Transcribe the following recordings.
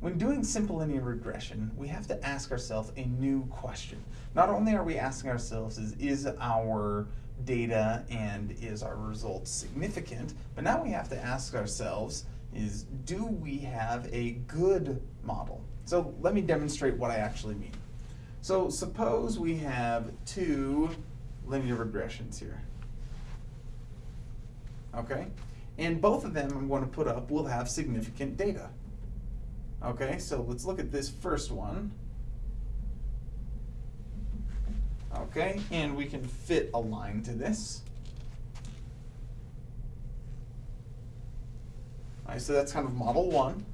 when doing simple linear regression, we have to ask ourselves a new question. Not only are we asking ourselves is, is our data and is our results significant, but now we have to ask ourselves is do we have a good model? So let me demonstrate what I actually mean. So suppose we have two linear regressions here. Okay? And both of them I'm going to put up will have significant data. Okay, so let's look at this first one. Okay, and we can fit a line to this. All right, so that's kind of model one.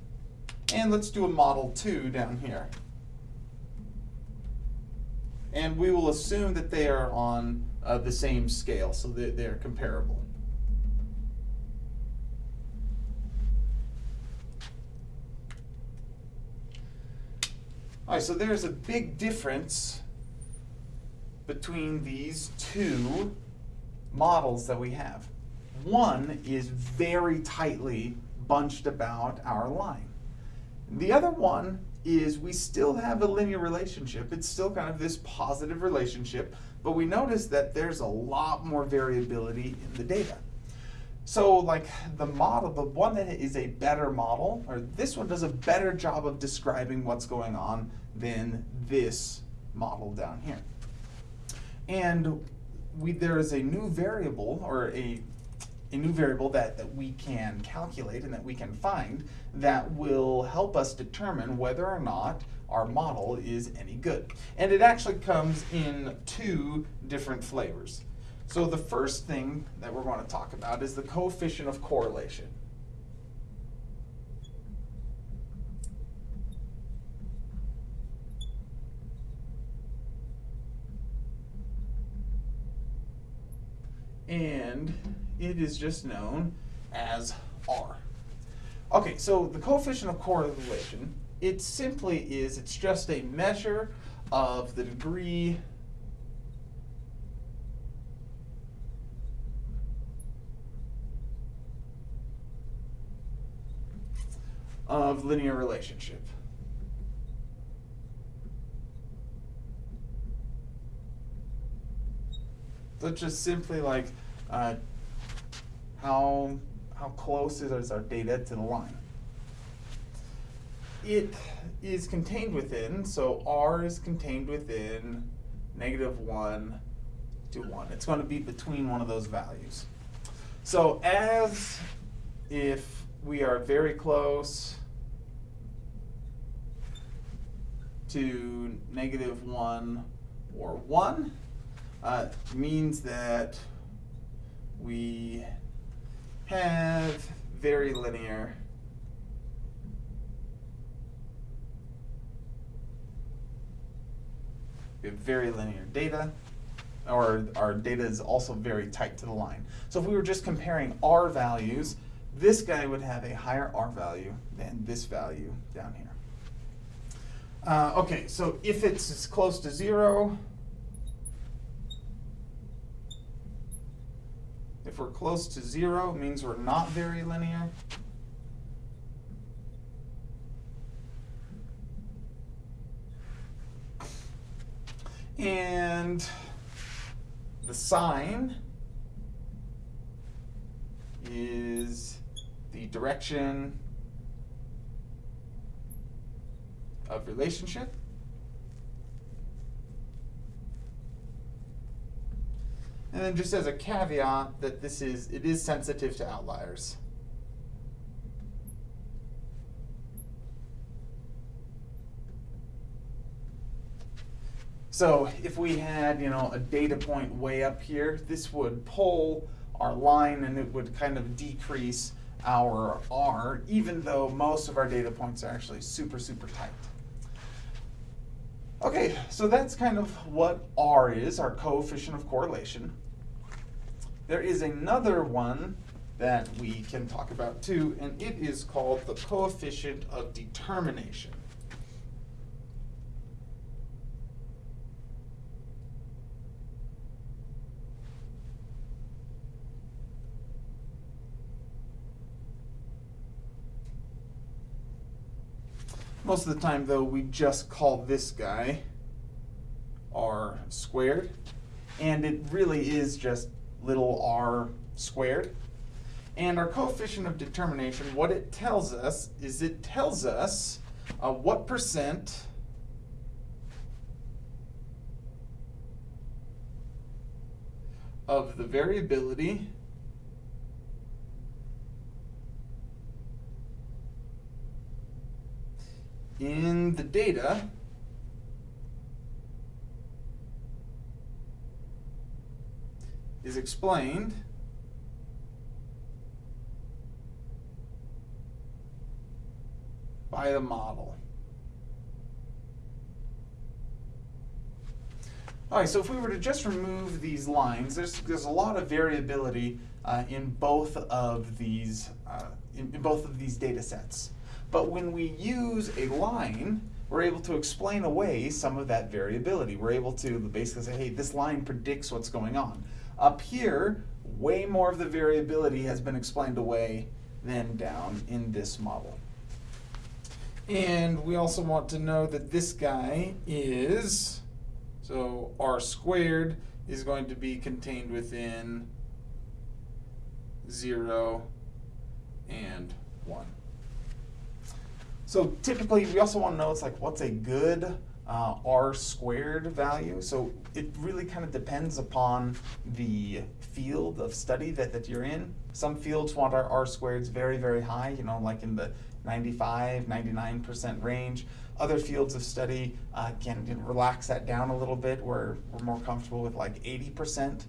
And let's do a model two down here. And we will assume that they are on uh, the same scale, so that they're comparable. So there's a big difference between these two models that we have. One is very tightly bunched about our line. The other one is we still have a linear relationship. It's still kind of this positive relationship, but we notice that there's a lot more variability in the data. So like the model, the one that is a better model, or this one does a better job of describing what's going on than this model down here. And we, there is a new variable, or a, a new variable that, that we can calculate and that we can find that will help us determine whether or not our model is any good. And it actually comes in two different flavors. So the first thing that we're going to talk about is the coefficient of correlation. And it is just known as R. Okay, so the coefficient of correlation, it simply is, it's just a measure of the degree of linear relationship. It's just simply like uh, how how close is our data to the line. It is contained within, so R is contained within negative 1 to 1. It's going to be between one of those values. So as if we are very close to negative 1 or 1 uh, means that we have very linear we have very linear data or our data is also very tight to the line. So if we were just comparing R values, this guy would have a higher R value than this value down here. Uh, okay, so if it's as close to zero, if we're close to zero, means we're not very linear. And the sign is the direction of relationship. And then just as a caveat that this is, it is sensitive to outliers. So if we had, you know, a data point way up here, this would pull our line and it would kind of decrease our R, even though most of our data points are actually super, super tight. Okay, so that's kind of what R is, our coefficient of correlation. There is another one that we can talk about too, and it is called the coefficient of determination. Most of the time, though, we just call this guy r squared, and it really is just little r squared. And our coefficient of determination, what it tells us is it tells us uh, what percent of the variability in the data is explained by the model. All right, so if we were to just remove these lines, there's, there's a lot of variability uh, in both of these uh, in, in both of these data sets. But when we use a line, we're able to explain away some of that variability. We're able to basically say, hey, this line predicts what's going on. Up here, way more of the variability has been explained away than down in this model. And we also want to know that this guy is, so r squared is going to be contained within 0 and 1. So typically, we also want to know it's like what's a good uh, r squared value. So it really kind of depends upon the field of study that, that you're in. Some fields want our r squareds very, very high, you know, like in the 95, 99% range. Other fields of study uh, can, relax that down a little bit where we're more comfortable with like 80%.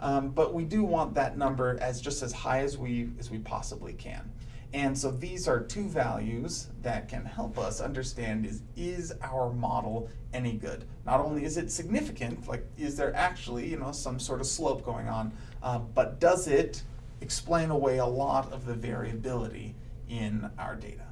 Um, but we do want that number as just as high as we, as we possibly can. And so these are two values that can help us understand is, is our model any good? Not only is it significant, like is there actually you know, some sort of slope going on, uh, but does it explain away a lot of the variability in our data?